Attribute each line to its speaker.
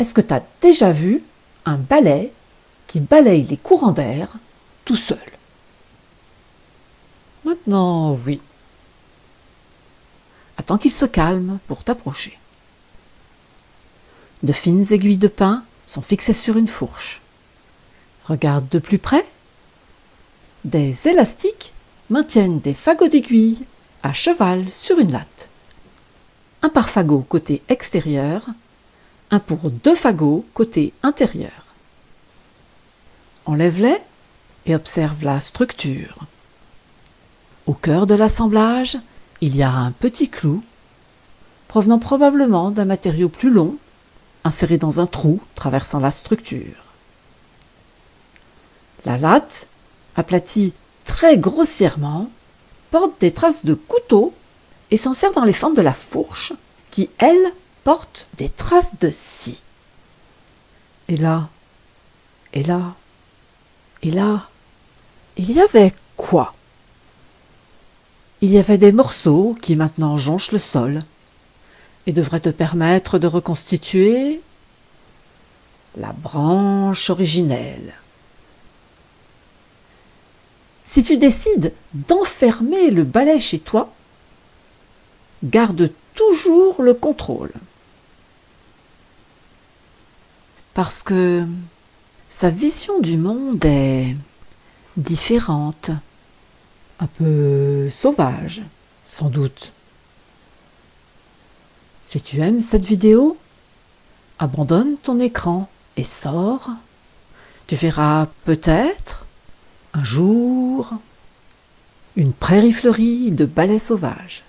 Speaker 1: Est-ce que tu as déjà vu un balai qui balaye les courants d'air tout seul? Maintenant, oui. Attends qu'il se calme pour t'approcher. De fines aiguilles de pin sont fixées sur une fourche. Regarde de plus près. Des élastiques maintiennent des fagots d'aiguilles à cheval sur une latte. Un par fagot côté extérieur, un pour deux fagots côté intérieur. Enlève-les et observe la structure. Au cœur de l'assemblage, il y a un petit clou, provenant probablement d'un matériau plus long, inséré dans un trou traversant la structure. La latte, aplatie très grossièrement, porte des traces de couteau et s'en sert dans les fentes de la fourche, qui, elle, des traces de scie. Et là, et là, et là, il y avait quoi? Il y avait des morceaux qui maintenant jonchent le sol et devraient te permettre de reconstituer la branche originelle. Si tu décides d'enfermer le balai chez toi, garde toujours le contrôle. Parce que sa vision du monde est différente, un peu sauvage, sans doute. Si tu aimes cette vidéo, abandonne ton écran et sors. Tu verras peut-être un jour, une prairie fleurie de balais sauvages.